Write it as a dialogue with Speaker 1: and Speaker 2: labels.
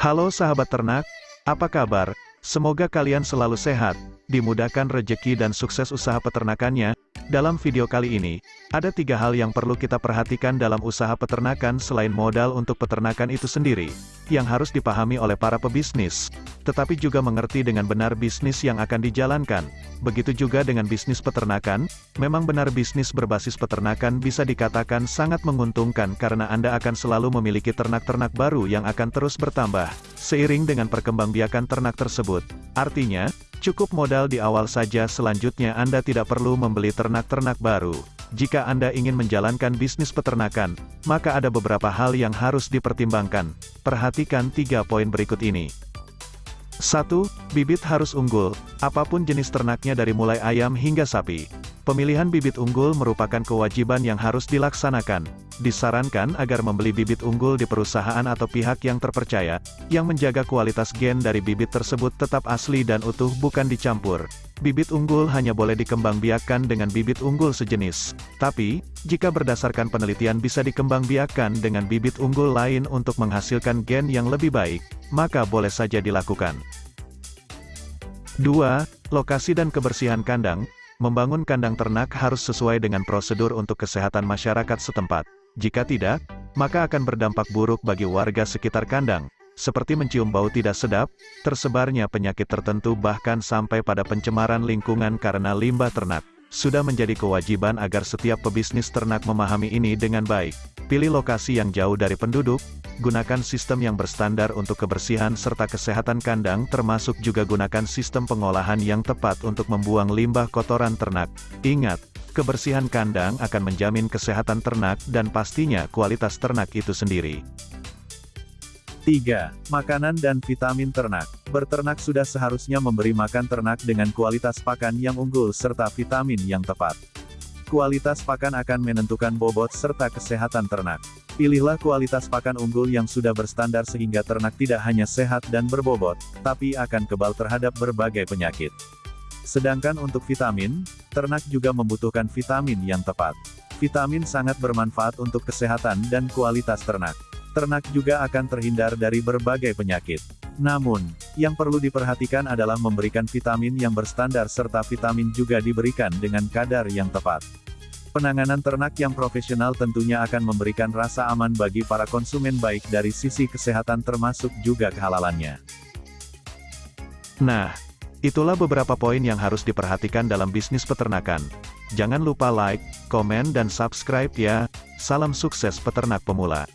Speaker 1: Halo sahabat ternak, apa kabar? Semoga kalian selalu sehat, dimudahkan rejeki dan sukses usaha peternakannya. Dalam video kali ini, ada tiga hal yang perlu kita perhatikan dalam usaha peternakan selain modal untuk peternakan itu sendiri, yang harus dipahami oleh para pebisnis, tetapi juga mengerti dengan benar bisnis yang akan dijalankan. Begitu juga dengan bisnis peternakan, memang benar bisnis berbasis peternakan bisa dikatakan sangat menguntungkan karena Anda akan selalu memiliki ternak-ternak baru yang akan terus bertambah, seiring dengan perkembangbiakan ternak tersebut. Artinya, Cukup modal di awal saja selanjutnya Anda tidak perlu membeli ternak-ternak baru. Jika Anda ingin menjalankan bisnis peternakan, maka ada beberapa hal yang harus dipertimbangkan. Perhatikan tiga poin berikut ini. 1. Bibit harus unggul, apa pun jenis ternaknya dari mulai ayam hingga sapi. Pemilihan bibit unggul merupakan kewajiban yang harus dilaksanakan. Disarankan agar membeli bibit unggul di perusahaan atau pihak yang terpercaya, yang menjaga kualitas gen dari bibit tersebut tetap asli dan utuh bukan dicampur. Bibit unggul hanya boleh dikembangbiakkan dengan bibit unggul sejenis. Tapi, jika berdasarkan penelitian bisa dikembangbiakkan dengan bibit unggul lain untuk menghasilkan gen yang lebih baik, maka boleh saja dilakukan. 2. Lokasi dan kebersihan kandang, Membangun kandang ternak harus sesuai dengan prosedur untuk kesehatan masyarakat setempat. Jika tidak, maka akan berdampak buruk bagi warga sekitar kandang, seperti mencium bau tidak sedap, tersebarnya penyakit tertentu bahkan sampai pada pencemaran lingkungan karena limbah ternak. Sudah menjadi kewajiban agar setiap pebisnis ternak memahami ini dengan baik. Pilih lokasi yang jauh dari penduduk, gunakan sistem yang berstandar untuk kebersihan serta kesehatan kandang termasuk juga gunakan sistem pengolahan yang tepat untuk membuang limbah kotoran ternak. Ingat, Kebersihan kandang akan menjamin kesehatan ternak dan pastinya kualitas ternak itu sendiri.
Speaker 2: 3. Makanan dan vitamin ternak. Berternak sudah seharusnya memberi makan ternak dengan kualitas pakan yang unggul serta vitamin yang tepat. Kualitas pakan akan menentukan bobot serta kesehatan ternak. Pilihlah kualitas pakan unggul yang sudah berstandar sehingga ternak tidak hanya sehat dan berbobot, tapi akan kebal terhadap berbagai penyakit. Sedangkan untuk vitamin, ternak juga membutuhkan vitamin yang tepat. Vitamin sangat bermanfaat untuk kesehatan dan kualitas ternak. Ternak juga akan terhindar dari berbagai penyakit. Namun, yang perlu diperhatikan adalah memberikan vitamin yang berstandar serta vitamin juga diberikan dengan kadar yang tepat. Penanganan ternak yang profesional tentunya akan memberikan rasa aman bagi para konsumen baik dari sisi kesehatan termasuk juga kehalalannya.
Speaker 1: Nah, Itulah beberapa poin yang harus diperhatikan dalam bisnis peternakan. Jangan lupa like, komen dan subscribe ya. Salam sukses peternak pemula.